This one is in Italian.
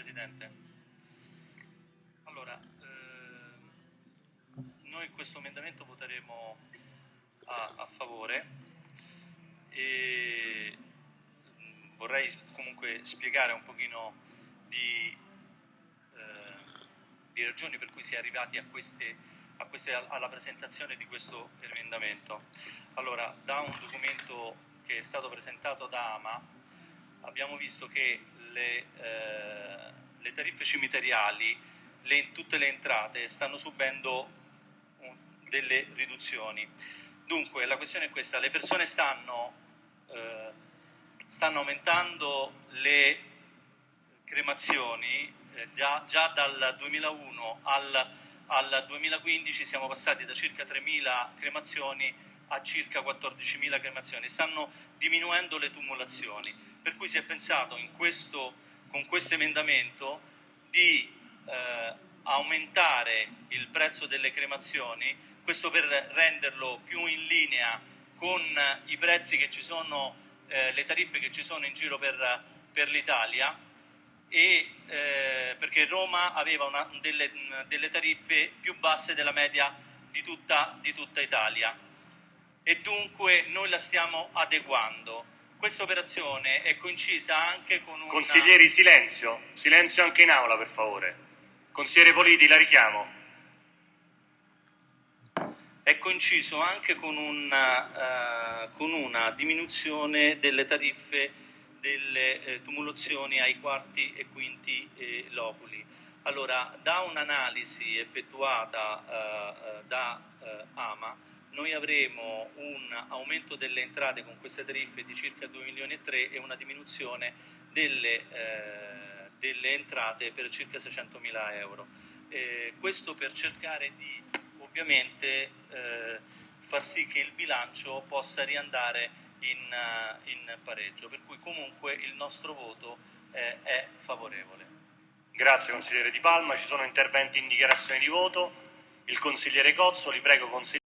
Presidente. Allora, ehm, noi questo emendamento voteremo a, a favore e mh, vorrei comunque spiegare un pochino di, eh, di ragioni per cui si è arrivati a queste, a queste- alla presentazione di questo emendamento. Allora, da un documento che è stato presentato da AMA abbiamo visto che le, eh, le tariffe cimiteriali, le- tutte le entrate stanno subendo un- delle riduzioni. Dunque la questione è questa, le persone stanno, eh, stanno aumentando le cremazioni, eh, già, già dal 2001 al, al 2015 siamo passati da circa 3.000 cremazioni a circa 14.000 cremazioni, stanno diminuendo le tumulazioni, per cui si è pensato questo, con questo emendamento di eh, aumentare il prezzo delle cremazioni, questo per renderlo più in linea con i prezzi che ci sono, eh, le tariffe che ci sono in giro per, per l'Italia. E eh, perché Roma aveva una- delle, delle tariffe più basse della media di tutta, di tutta Italia e dunque noi la stiamo adeguando. Questa operazione è coincisa anche con un Consiglieri, silenzio. Silenzio anche in aula, per favore. Consigliere Politi, la richiamo. è coinciso anche con una, eh, con una diminuzione delle tariffe delle eh, tumulazioni ai quarti e quinti eh, loculi. Allora, da un'analisi effettuata eh, eh, da noi avremo un aumento delle entrate con queste tariffe di circa 2 milioni e 3 e una diminuzione delle, eh, delle entrate per circa 600 mila euro. Eh, questo per cercare di ovviamente eh, far sì che il bilancio possa riandare in, eh, in pareggio, per cui comunque il nostro voto eh, è favorevole. Grazie, consigliere Di Palma. Ci sono interventi in dichiarazione di voto. Il consigliere Cozzo, li prego, consigliere.